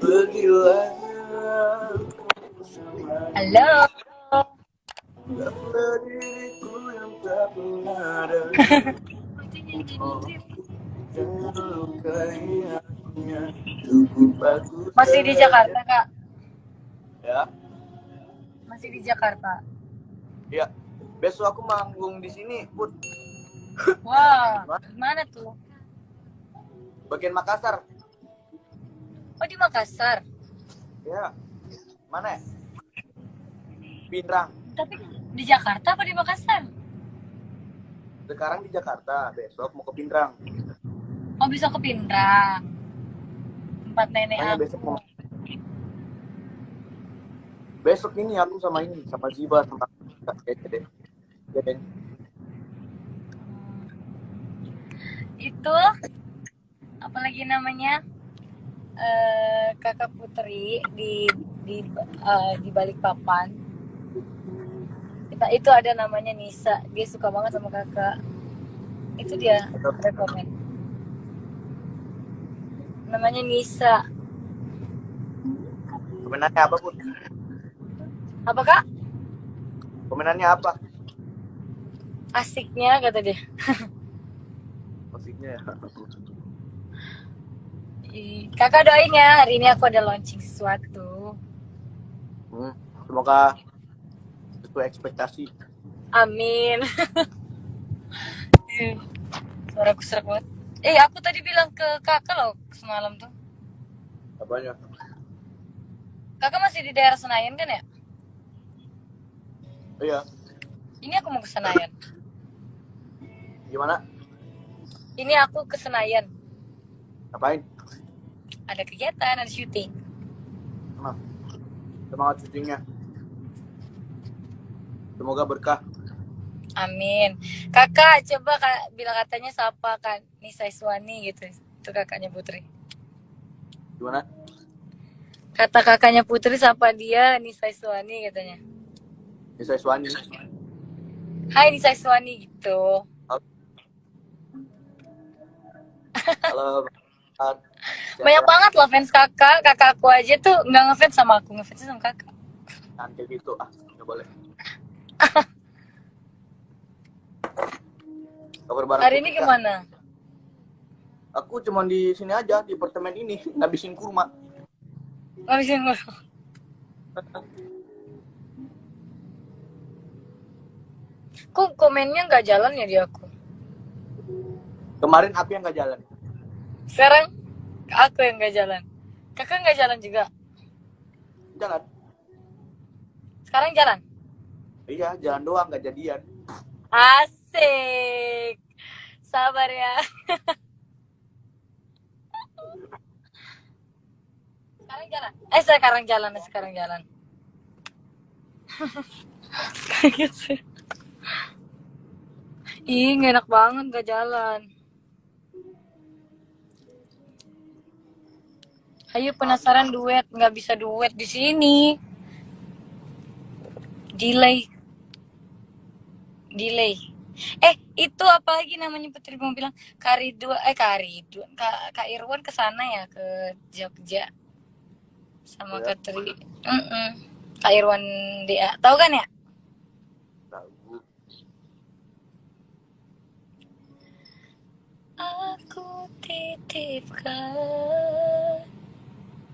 Pergilah Halo. Diriku yang tak Masih di Jakarta, Kak? Ya, Masih di Jakarta. ya Besok aku manggung di sini, Put Wah, gimana tuh? Bagian Makassar Oh, di Makassar. Ya, mana ya? Pinrang Tapi di Jakarta apa di Makassar? Sekarang di Jakarta, besok mau ke Pinrang Oh, bisa ke Pindrang. Tempat nenek Makanya aku. besok mau Besok ini aku sama ini, sama Ziva, sama Dede. Dede. Itu apalagi namanya? eh Kakak Putri di di eh, di balik papan. Kita itu ada namanya Nisa. Dia suka banget sama Kakak. Itu dia rekomen. Namanya Nisa. Komenannya apa, Put? Apa Kak? Komenannya apa? Asiknya kata dia. Musiknya ya. Kakak doain ya, hari ini aku ada launching sesuatu. Hmm, semoga sesuai ekspektasi. Amin. Ih, Suaraku serak banget. Eh, aku tadi bilang ke kakak loh semalam tuh. Apanya? Kakak masih di daerah Senayan kan ya? Iya. Ini aku mau ke Senayan. Gimana? Ini aku ke Senayan. Ngapain? Ada kegiatan, ada syuting. Nah, semangat syutingnya. Semoga berkah. Amin. Kakak, coba kak, bilang katanya siapa kan Nisa Iswani gitu. Itu kakaknya Putri. Gimana? Kata kakaknya Putri siapa dia Nisa Iswani katanya. Bisa Iswani. Hai Nisa Iswani gitu. Halo. Art. Banyak banget loh fans kakak. Kakak aku aja tuh nggak ngefans sama aku, ngefans sama kakak. Kayak gitu. Ah, nggak boleh. Kabar bareng Hari ini Putika. gimana? Aku cuma di sini aja di apartemen ini ngabisin kurma. Ngabisin gue. Kok komennya nggak jalan ya di aku? Kemarin aku yang nggak jalan. Sekarang aku yang nggak jalan. Kakak nggak jalan juga. Jalan. Sekarang jalan. Iya, jalan doang nggak jadian. Asik. Sabar ya. sekarang jalan. Eh sekarang jalan, sekarang jalan. Kaget sih. Ih, enak banget nggak jalan. Ayo penasaran duet, nggak bisa duet di sini. Delay. Delay. Eh, itu apa lagi namanya Putri mau bilang? Kari dua, eh Kari dua, Kak, Kak Irwan ke sana ya ke Jogja sama Ya. Kak Tri. Mm-mm. Kak Irwan dia, tahu kan ya? Tahu. Aku titipkan.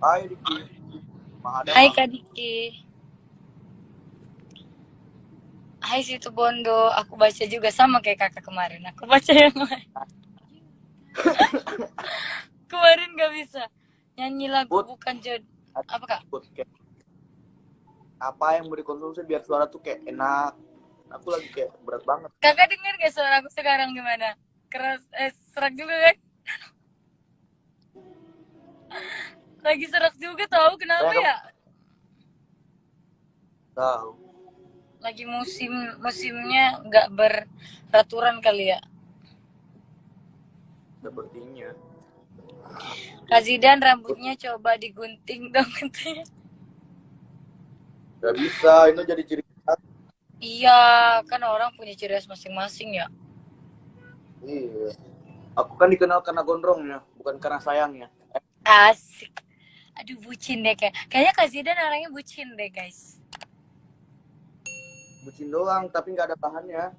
Hai Diki. Hai Kak Diki. Hai situ Bondo, aku baca juga sama kayak kakak kemarin. Aku baca yang lain. kemarin gak bisa nyanyi lagu Put. bukan jod. Apa kak? Put, kayak apa yang mau dikonsumsi biar suara tuh kayak enak. Aku lagi kayak berat banget. Kakak denger gak suara aku sekarang gimana? Keras, eh serak juga kan? Lagi serak juga tahu kenapa ya? Tahu. Lagi musim musimnya nggak beraturan kali ya. Sepertinya. Kak Zidan rambutnya coba digunting dong katanya. Gak bisa, itu jadi ciri khas. Iya, kan orang punya ciri khas masing-masing ya. Iya. Aku kan dikenal karena gondrongnya, bukan karena sayangnya. Asik. Aduh bucin deh kayak. Kayaknya Kak Zidan orangnya bucin deh guys. bucin doang, tapi nggak ada bahannya.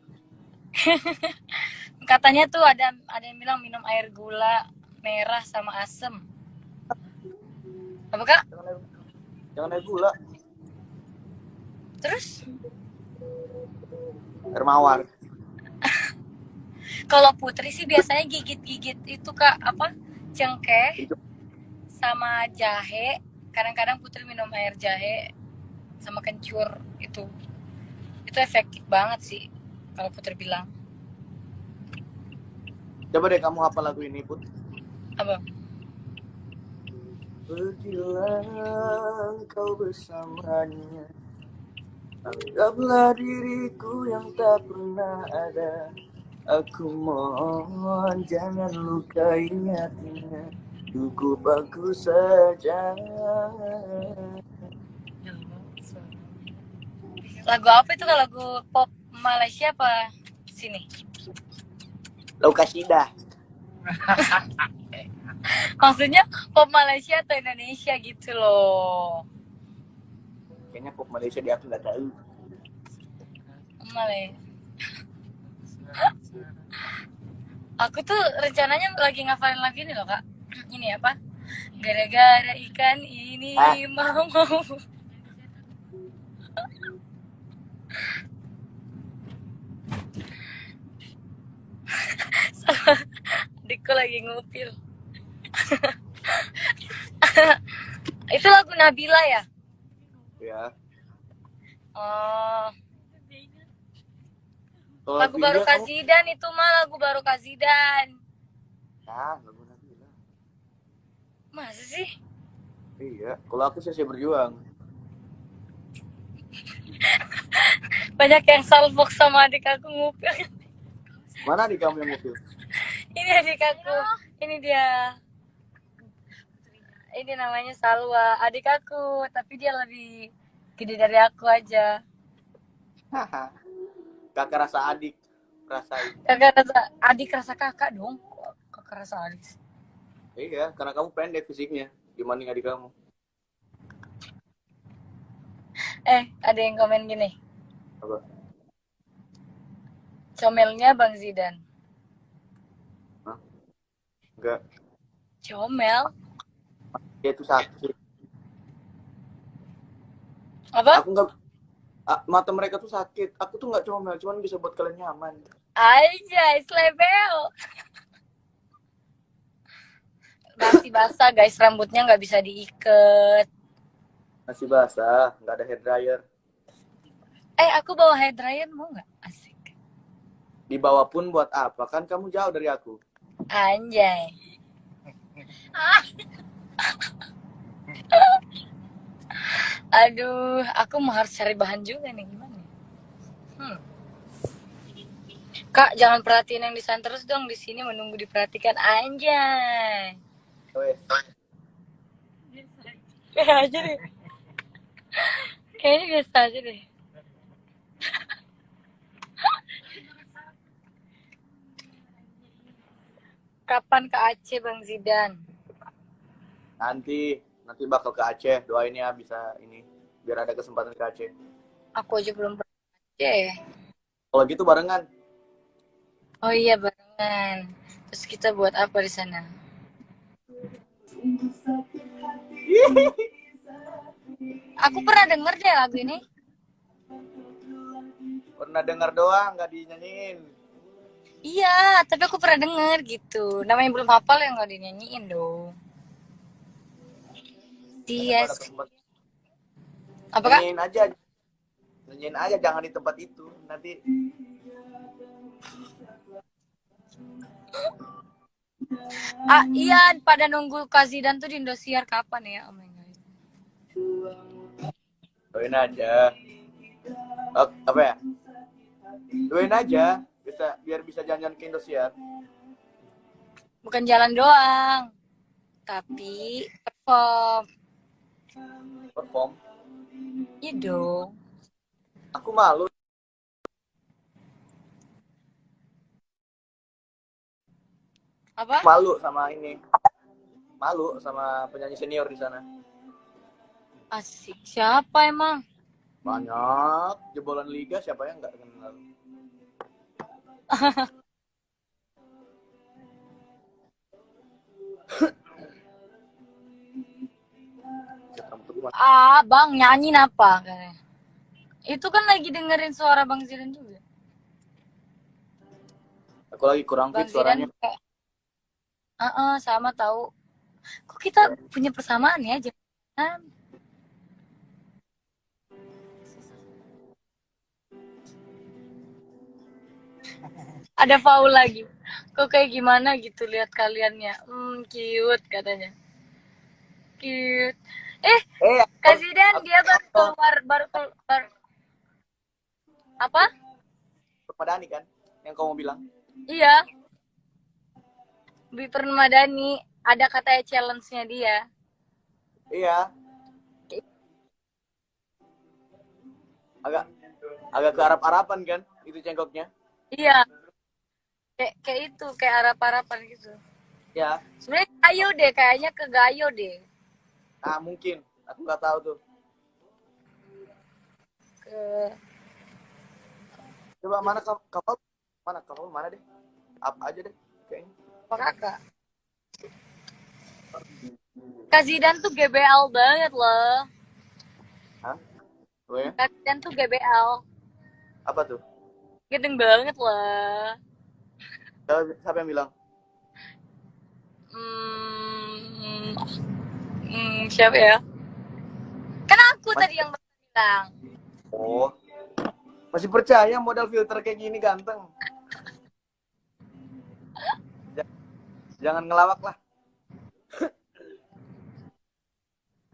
Katanya tuh ada ada yang bilang minum air gula merah sama asem. Apa kak? Jangan air, jangan air gula, Terus air mawar. kalau Putri sih biasanya gigit-gigit itu kak apa cengkeh Itu. Sama jahe. Kadang-kadang Putri minum air jahe sama kencur itu. Itu efektif banget sih kalau Putri bilang. Coba deh kamu hafal lagu ini, Put. Apa? Pergilah kau bersamanya Anggaplah diriku yang tak pernah ada Aku mohon jangan lukai hatinya Cukup aku saja Lagu apa itu? Lagu pop Malaysia apa sini? Lau kasidah Maksudnya pop Malaysia atau Indonesia gitu loh. Kayaknya pop Malaysia dia aku nggak tahu Malay. Aku tuh rencananya lagi ngafalin lagi nih loh kak. Ini apa? Gara-gara ikan ini Ah. mau mau. Adikku lagi ngupil. Itu lagu Nabila ya? Ya Oh, lagu baru Nabila, Kak kamu- Zidan itu mah lagu baru Kak Zidan. Ya, lagu Masa sih? Iya, kalau aku sih berjuang Banyak yang salfok sama adik aku ngupil. Mana di kamu yang mobil? Ini adik aku. Ini dia. Ini namanya Salwa, adik aku, tapi dia lebih gede dari aku aja. Haha. Kakak rasa adik rasain Kakak rasa adik rasa kakak dong. Kakak rasa adik. Iya, karena kamu pendek fisiknya dibanding adik kamu. Eh, ada yang komen gini. Apa? Comelnya Bang Zidan. Enggak, Comel? dia itu sakit. Apa? Aku enggak mata mereka tuh sakit. Aku tuh nggak comel, cuman bisa buat kalian nyaman. Aja, slebel. Masih basah guys, rambutnya nggak bisa diikat. Masih basah, nggak ada hair dryer. Eh, aku bawa hair dryer mau nggak? Asik. Dibawa pun buat apa? Kan kamu jauh dari aku. Anjay. Aduh, aku mau harus cari bahan juga nih gimana? ya? Hmm. Kak, jangan perhatiin yang di sana terus dong. Di sini menunggu diperhatikan. Anjay. Wes. Kayak aja deh. Kayaknya biasa aja deh. Kapan ke Aceh Bang Zidan? Nanti, nanti bakal ke Aceh. Doain ya bisa ini, biar ada kesempatan ke Aceh. Aku aja belum pernah ke Aceh. Kalau gitu barengan. Oh iya barengan. Terus kita buat apa di sana? Aku pernah denger deh lagu ini. Pernah dengar doang, nggak dinyanyiin. Iya, tapi aku pernah denger gitu. Namanya belum hafal ya nggak dinyanyiin dong. Kesempatan, Apa kak? Nyanyiin aja. Nyanyiin aja, jangan di tempat itu. Nanti Ah iya, pada nunggu Kazidan tuh di Indosiar kapan ya? Oh my god. doain aja. Oh, apa ya? Doain aja, bisa biar bisa jalan-jalan ke Indosiar. Bukan jalan doang, tapi perform. Perform. Iya dong. Aku malu. Apa? Malu sama ini. Malu sama penyanyi senior di sana. Asik. Siapa emang? Banyak jebolan liga siapa yang nggak kenal. Ah, Bang, nyanyi apa? Itu kan lagi dengerin suara Bang Zidan juga. Aku lagi kurang Bang fit suaranya. Zidan kayak Ah, sama tahu. Kok kita punya persamaan ya, jangan. Ada Paul lagi. Kok kayak gimana gitu lihat kaliannya. Hmm, cute katanya. Cute. Eh, Eh, Kak Zidan dia baru keluar baru keluar apa? Permadani kan yang kamu bilang. Iya. Bi Permadani ada katanya challenge-nya dia. Iya. Agak agak ke Arab-Araban kan itu cengkoknya. Iya. Kayak kayak itu, kayak arap-arapan gitu. Ya. Sebenarnya gayo deh, kayaknya ke gayo deh. Ah, mungkin. Aku nggak tahu tuh. Ke Coba mana kap- kapal? Mana kapal mana deh? Apa aja deh. Apa kakak? Kak Zidan tuh GBL banget loh. Hah? Oh ya? Kak Zidan tuh GBL. Apa tuh? Gedeng banget loh. Siapa, siapa yang bilang? Hmm, hmm, siapa ya? Kan aku Mas- tadi yang bilang. Oh. Masih percaya modal filter kayak gini ganteng? Jangan ngelawak lah.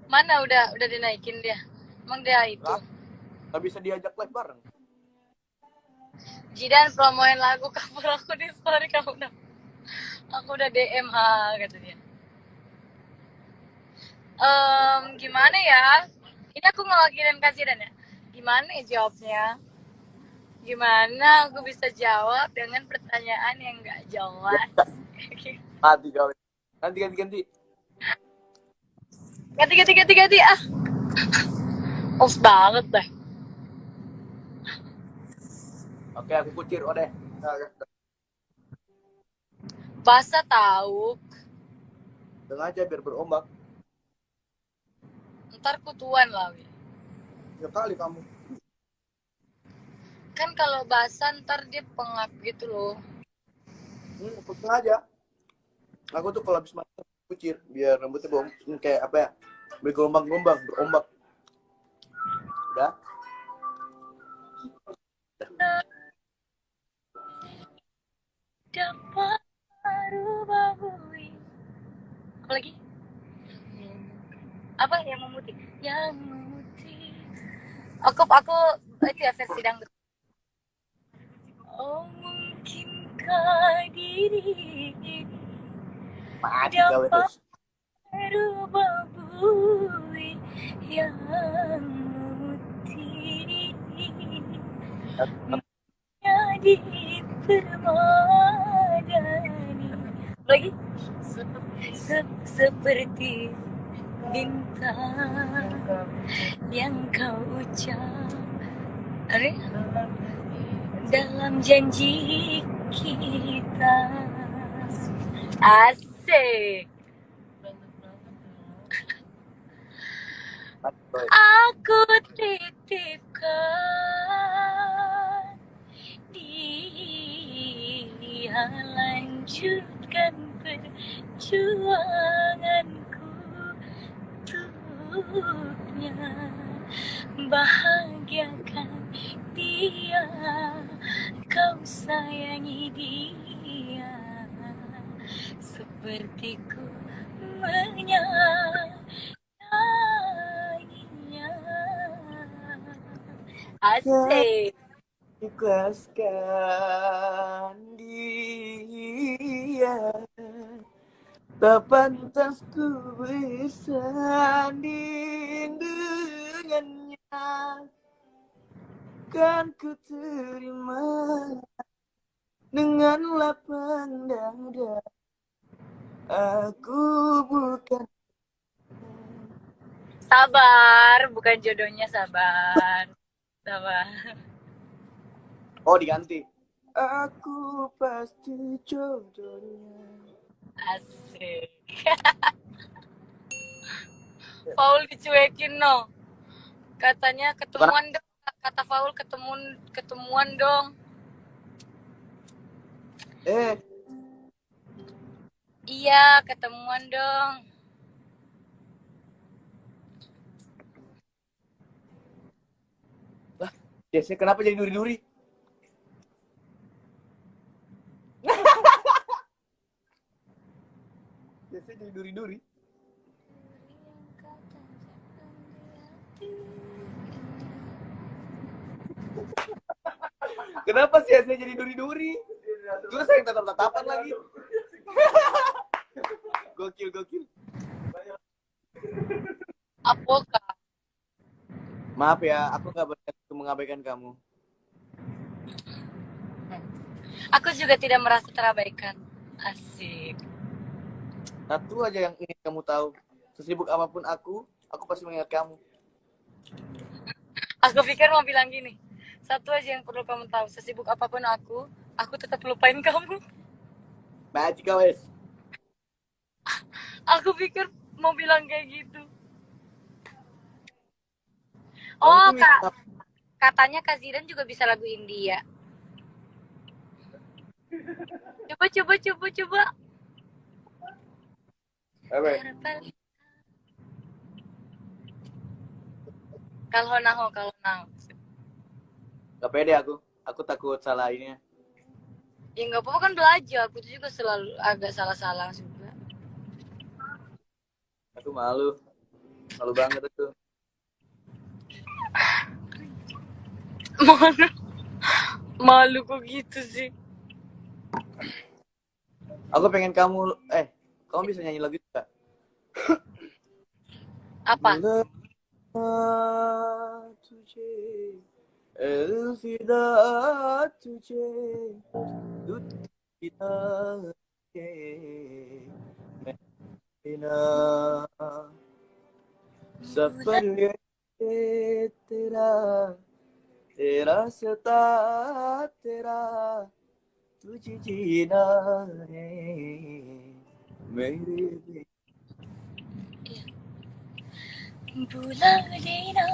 Mana udah udah dinaikin dia? Emang dia itu. Lah. Gak bisa diajak live bareng. Jidan promoin lagu cover aku di story kamu udah. Aku udah DMH kata dia. Em, gimana ya? Ini aku ngewakilin Kak Zidan ya. Gimana ya jawabnya? Gimana aku bisa jawab dengan pertanyaan yang gak jelas? Mati kau. Ganti ganti ganti. ganti ganti ganti ganti ah. Off banget dah. Oke, aku kucir. Deh. Nah, Basah tahu. Sengaja biar berombak. Ntar kutuan lah. Wi. Ya kali kamu. Kan kalau basah ntar dia pengap gitu loh. Hmm, aku sengaja. Aku tuh kalau habis mandi kucir biar rambutnya bau kayak apa ya? Bergelombang-gelombang, berombak. Udah. dapat. Apa lagi? Apa yang memutih? Yang memutih. Aku aku itu ya versi dangdut. Oh mungkinkah diri ini Mati yang memutih jadi permadani. Lagi. Se- seperti bintang yang kau ucap Are? dalam janji kita asik. Aku titipkan dia lanjutkan perjuanganku untuknya. Bahagiakan dia kau sayangi dia sepertiku menyayanginya asik. Ikhlaskan dia. Tak pantas ku bersanding dengannya. Kan ku terima Dengan lapang dada Aku bukan Sabar, bukan jodohnya sabar. Sabar. Oh, diganti. Aku pasti jodohnya. Asik. Paul dicuekin no. Katanya ketemuan dong. Kata Paul ketemuan ketemuan dong. Eh, Iya, ketemuan dong. Jesse kenapa jadi duri-duri? Jesse jadi duri-duri. Kenapa sih Jesse jadi duri-duri? Terus saya tatap-tatapan lagi. Gokil, gokil. Apakah? Maaf ya, aku nggak untuk mengabaikan kamu. Aku juga tidak merasa terabaikan. Asik. Satu aja yang ingin kamu tahu. Sesibuk apa pun aku, aku pasti mengingat kamu. Aku pikir mau bilang gini. Satu aja yang perlu kamu tahu. Sesibuk apa pun aku, aku tetap lupain kamu. Magic wes. Aku pikir mau bilang kayak gitu. Oh, Kak. Katanya Kak Zidan juga bisa lagu India. Coba, coba, coba, coba. Apa? Kalau naho, kalau naho. Gak pede aku. Aku takut salah ini. Ya nggak apa-apa kan belajar. Aku tuh juga selalu agak salah-salah juga. Aku malu. Malu banget aku. Malu. Malu kok gitu sih. Aku pengen kamu eh kamu bisa nyanyi lagu itu gak? Apa? अलविदा तुझे दुनिया के मैं बिना सफ़र ये तेरा तेरा सता तेरा तुझे जीना है मेरे बुला लेना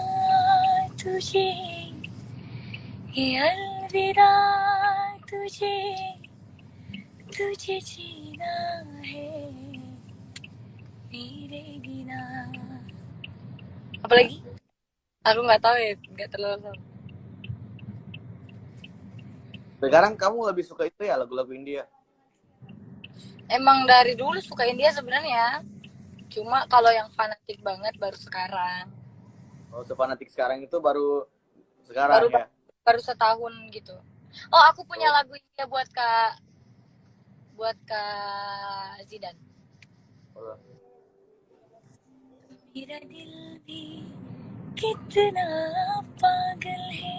तुझे अलविदा तुझे तुझे जीना है मेरे बिना apalagi aku nggak tahu ya nggak terlalu tahu Sekarang kamu lebih suka itu ya lagu-lagu India? emang dari dulu suka India sebenarnya cuma kalau yang fanatik banget baru sekarang Oh, sefanatik sekarang itu baru sekarang Baru- ya? baru setahun gitu oh aku punya lagu India buat kak buat kak Zidan Oh. मेरा दिल भी कितना पागल है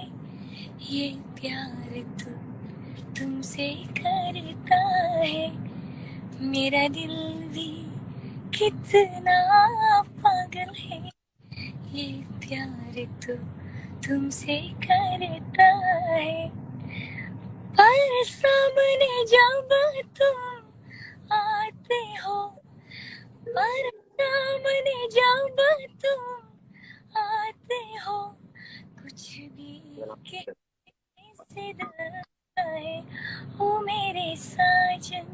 ये प्यार तो तुमसे करता है मेरा दिल भी कितना पागल है ये प्यार तो तुमसे करता है। पर सामने जब तुम आते हो, पर सामने जब तुम आते हो, कुछ भी कहने है। ओ मेरे साजन,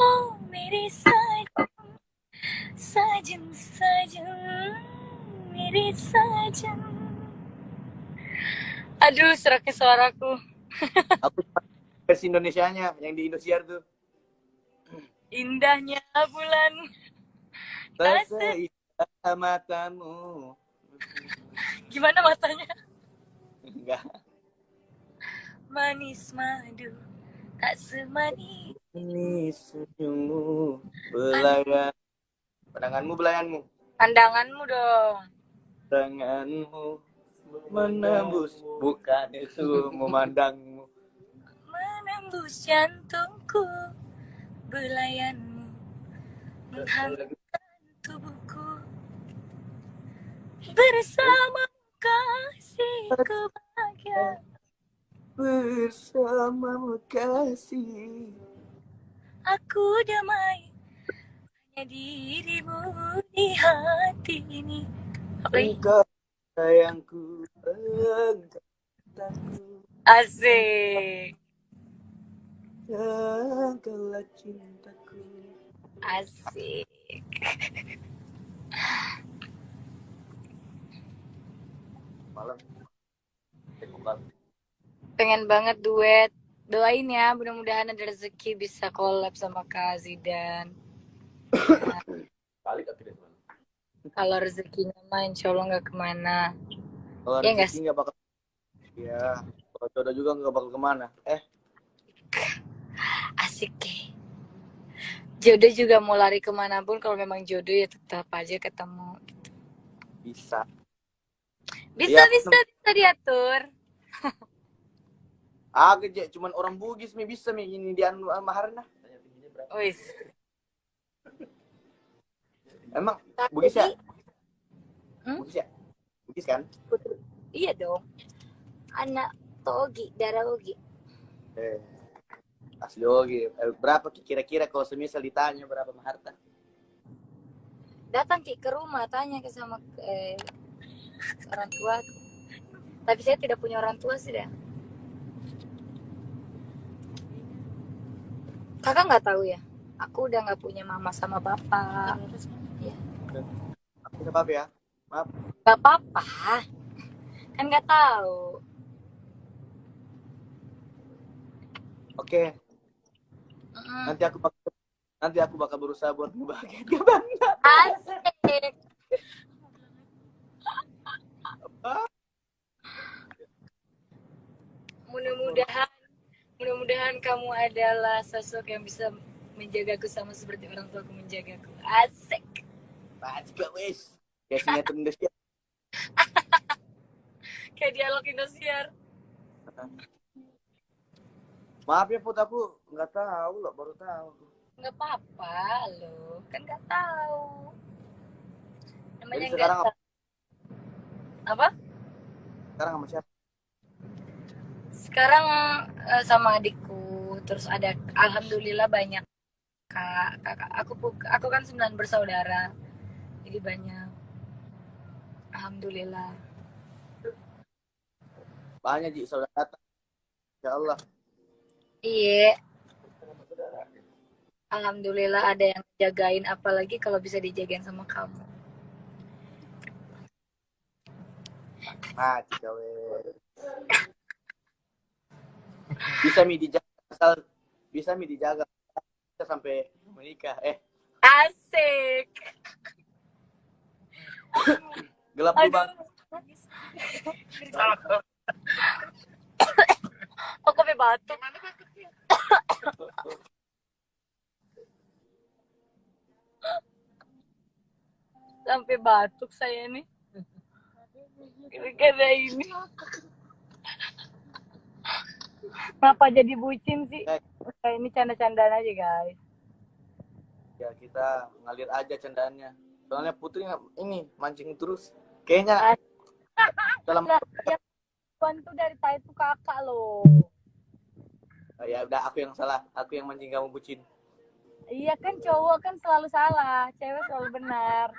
ओ मेरे साजन साजन साजन, मेरे साजन। Aduh, seraknya suaraku. Aku versi Indonesianya yang di Indosiar tuh. Indahnya bulan. Tak Asik. seindah matamu. Gimana matanya? Enggak. Manis madu, tak semanis. Ini senyummu belayan. Pandanganmu belayanmu. Pandanganmu dong. Tanganmu menembus. Bukan itu memandangmu. Menembus jantungku, belayanmu menghangatkan tubuhku. bersama kasihku bahagia bersamamu kasih. Aku damai hanya dirimu di hati ini? Engkau sayangku engkau asik. Engkaulah cintaku. Asik. Malam. Pengen banget duet. Doain ya mudah-mudahan ada rezeki bisa collab sama Kak Zidan kalau rezekinya mah insya Allah nggak ke mana. Kalau Iya nggak rezeki nggak bakal ya kalau jodoh juga nggak bakal ke mana. Eh. Asik deh. Jodoh juga mau lari ke mana pun kalau memang jodoh ya tetap aja ketemu bisa. Bisa Iya, bisa bisa diatur. Agak aja cuman orang Bugis mi. Bisa mi. Ini di anu maharna. Wis. Emang Bugis ya? Hmm? Bugis ya? Bugis kan? iya dong anak Togi darah Ogi Eh, asli oke. Eh, berapa Ki? kira-kira kalau semisal ditanya berapa maharta? datang Ki ke rumah tanya ke sama eh, orang tua tapi saya tidak punya orang tua sih dah kakak nggak tahu ya aku udah nggak punya mama sama bapak Aku udah apa ya? Maaf. nggak apa-apa kan nggak tahu Oke, Mm-mm. nanti aku bakal nanti aku bakal berusaha buat ngebahagiain kamu. asik mudah-mudahan mudah-mudahan kamu adalah sosok yang bisa menjagaku sama seperti orang tuaku menjagaku asik Pasti gak wes. Kayak sinetron Indonesia. kayak dialog Indosiar. Maaf ya Put, aku nggak tahu loh, baru tahu. nggak apa-apa lo kan nggak tahu. Namanya Jadi sekarang tahu. Apa? Sekarang sama siapa? sekarang eh, sama adikku. Terus ada alhamdulillah banyak kak. Kakak aku aku kan sembilan bersaudara jadi banyak alhamdulillah Banyak Ji, saudara datang. Ya Allah. iya alhamdulillah ada yang jagain apalagi kalau bisa dijagain sama kamu Nah. Bisa mi dijaga asal bisa mi dijaga sampai menikah. Eh, asik gelap dulu bang. Oh, kopi batuk. Sampai batuk saya nih. Gara-gara ini. Kenapa jadi bucin sih? Kayak ini canda-candaan aja, guys. Ya kita ngalir aja cendaannya. Soalnya Putri nggak- ini mancing terus. Kayaknya dalam bantu dari tadi itu kakak loh. Oh, ya udah aku yang salah. Aku yang mancing kamu bucin. Iya kan cowok kan selalu salah, cewek selalu benar.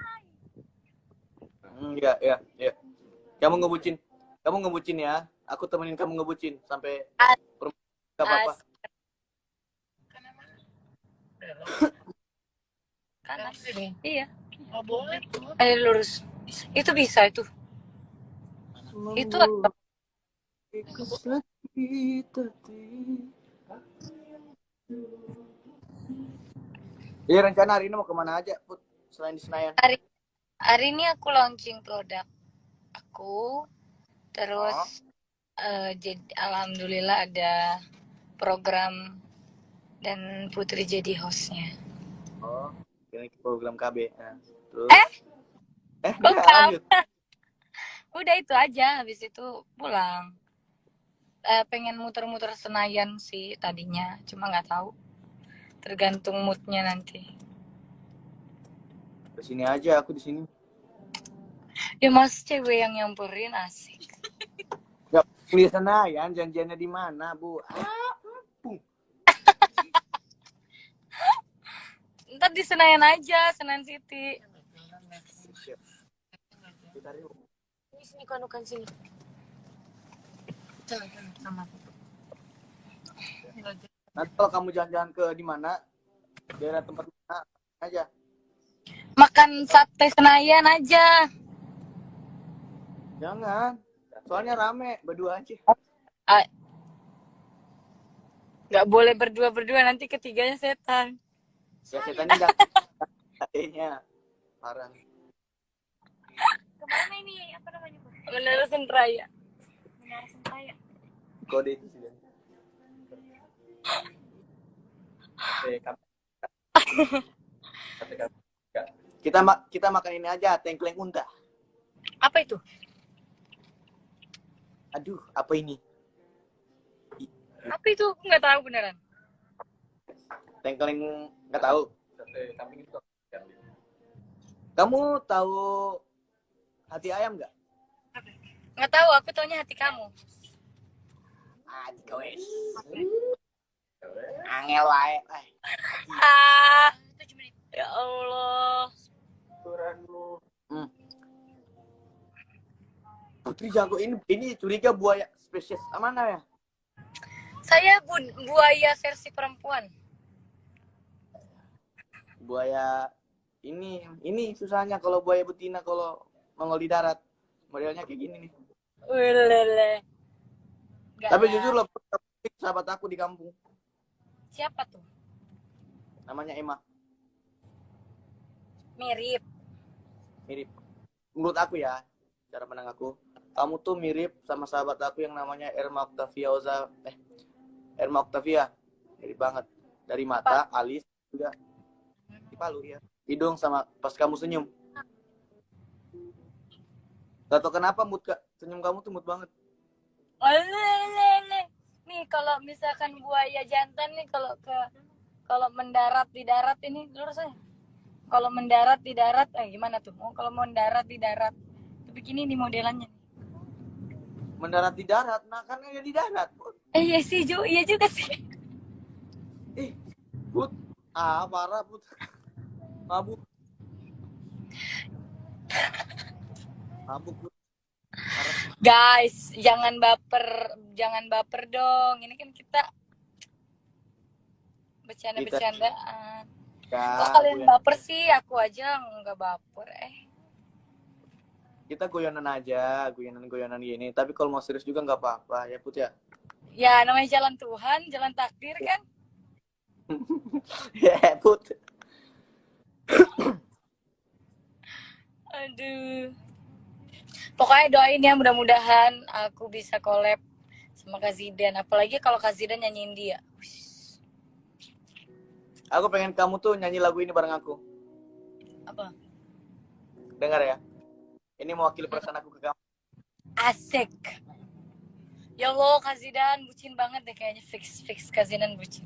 Hmm, ya, ya, ya. Kamu ngebucin. Kamu ngebucin ya. Aku temenin kamu ngebucin sampai nggak apa-apa. Kanan. Iya. Oh boleh tuh. Eh lurus. Itu bisa itu. Itu. Iya rencana hari ini mau ke mana aja, Put? Selain di Senayan. Hari hari ini aku launching produk aku. Terus eh, jadi alhamdulillah ada program dan Putri jadi hostnya. Oh, program KB. Nah, terus? Eh? Eh, enggak, lanjut. Udah itu aja, habis itu pulang. Eh, pengen muter-muter Senayan sih tadinya, cuma nggak tahu. Tergantung moodnya nanti. Di sini aja, aku di sini. Ya mas cewek yang nyamperin asik. Ya, di Senayan, janjiannya di mana, Bu? Ah, Ntar di Senayan aja, Senayan City. Ini sini kanukan sini. Sama. Nanti kalau kamu jalan-jalan ke di mana, daerah tempat mana aja. Makan sate Senayan aja. Jangan. Soalnya rame, berdua aja. Ah. Nggak boleh berdua-berdua, nanti ketiganya setan. Ya setannya enggak. Kayaknya parah. Ke mana ini? Apa namanya? Menara Sentraya. Menara Sentraya. Kode itu sih. Oke, kap- kita ma- kita makan ini aja, tengkleng unta. Apa itu? Aduh, apa ini? Apa itu? Aku Nggak tahu beneran. Tengkleng nggak tahu. Kamu tahu hati ayam nggak? Nggak tahu, aku taunya hati kamu. Angel wae. Eh, Ah, ya Allah. Hmm. Putri jago ini ini curiga buaya spesies mana ya? Saya bu- buaya versi perempuan. Buaya ini ini susahnya kalau buaya betina kalau nongol di darat modelnya kayak gini nih. Ulele. Tapi ada. jujur loh, sahabat aku di kampung Siapa tuh? namanya Emma Mirip. mirip. Menurut aku ya, cara pandang aku, kamu tuh mirip sama sahabat aku yang namanya Erma Octavia Oza, eh Erma Octavia, mirip banget. Dari mata, alis juga palu ya. Hidung sama pas kamu senyum. Gak tau kenapa mood kak, senyum kamu tuh mood banget. Olelele. Nih kalau misalkan buaya jantan nih kalau ke kalau mendarat di darat ini lurus aja. Kalau mendarat di darat, eh gimana tuh? Oh, kalau mendarat di darat. Tapi gini nih modelannya. Mendarat di darat, nah kan ya di darat. Eh iya sih, Ju. Iya juga sih. Eh, put, ah parah put, mabuk, mabuk. Guys, jangan baper, jangan baper dong. Ini kan kita bercanda-bercandaan. Ya, Kok kalian baper sih? Aku aja nggak baper. Eh, kita goyonan aja, goyonan-goyonan gini. Tapi kalau mau serius juga nggak apa-apa ya put ya. ya namanya jalan Tuhan, jalan takdir kan. ya put. Aduh. Pokoknya doain ya mudah-mudahan aku bisa collab sama Kak Zidan. Apalagi kalau Kak Zidan nyanyiin dia. Aku pengen kamu tuh nyanyi lagu ini bareng aku. Apa? Dengar ya. Ini mewakili perasaan aku ke kamu. Asik. Ya Allah, Kak Zidan bucin banget deh kayaknya fix fix Kak Zidan bucin.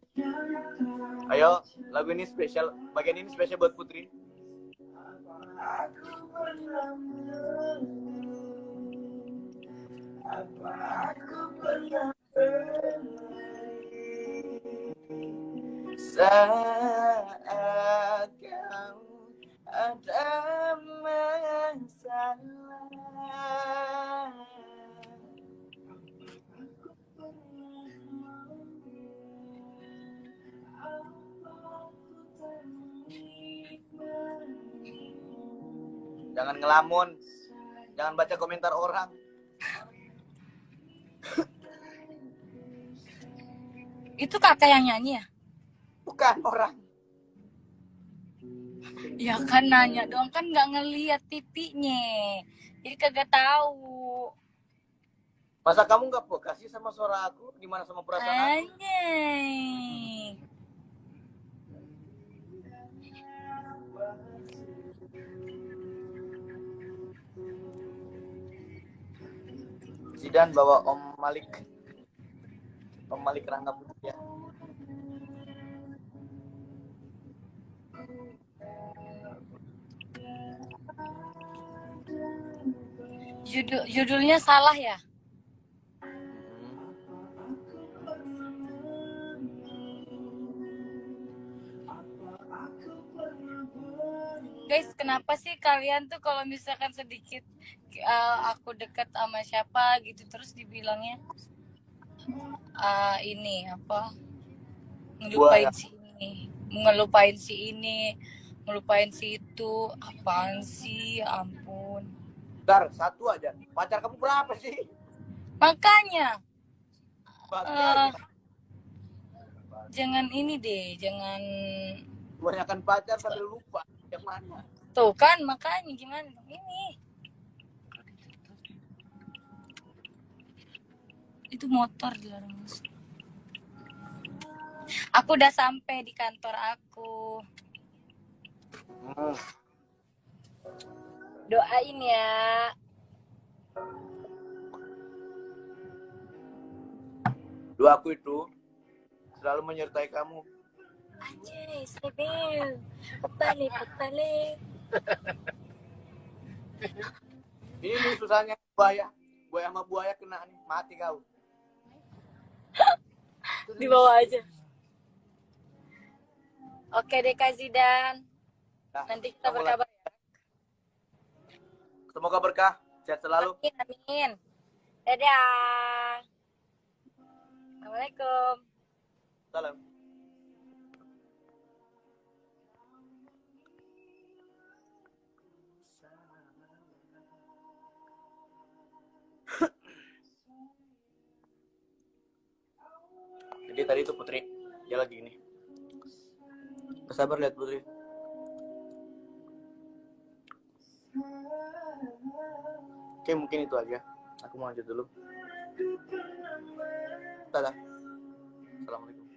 Ayo, lagu ini spesial. Bagian ini spesial buat Putri. Jangan ngelamun. Jangan baca komentar orang. Itu kakak yang nyanyi ya? Bukan orang. Ya kan nanya dong kan nggak ngeliat pipinya. Jadi kagak tahu. Masa kamu nggak peka sih sama suara aku? Gimana sama perasaan aku? Zidan bawa Om Malik. Om Malik Rangga ya. Judul judulnya salah ya? Guys, kenapa sih kalian tuh kalau misalkan sedikit eh, aku deket sama siapa gitu terus dibilangnya ah ini apa ngelupain si ini, ngelupain si ini, ngelupain si itu, apaan sih? Ampun. Bentar, satu aja. Pacar kamu berapa sih? Makanya Pacar. Eh. jangan ini deh, jangan Kebanyakan pacar sampai lupa. Yang mana? tuh kan makanya gimana ini. Itu motor dilarang masuk. Aku udah sampai di kantor aku. Hmm. Doain ya. Dua aku itu selalu menyertai kamu. Anjay, Sebil. Petale, petale. Ini susahnya buaya. Buaya sama buaya kena nih, mati kau. Di bawah aja. Oke deh Kak Zidan. Nah, Nanti kita berkabar ya. Semoga berkah, sehat selalu. Amin, amin. Dadah. Assalamualaikum. Salam. Jadi tadi itu Putri, dia lagi ini. Bersabar lihat Putri. Oke mungkin itu aja. Aku mau lanjut dulu. Dadah. Assalamualaikum.